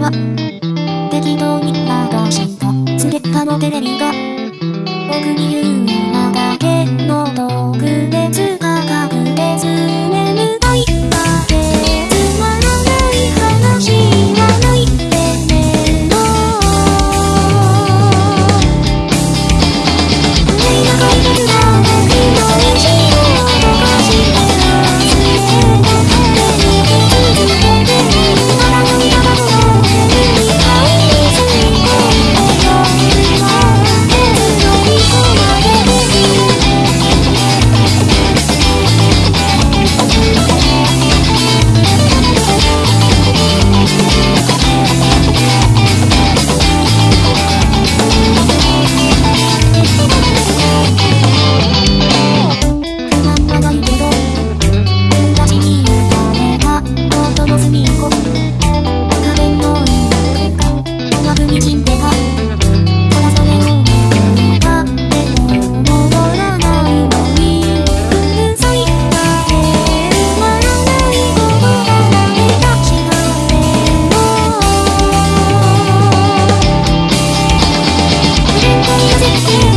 は適当に流したスレッのテレビが僕に言うなだけの特別しい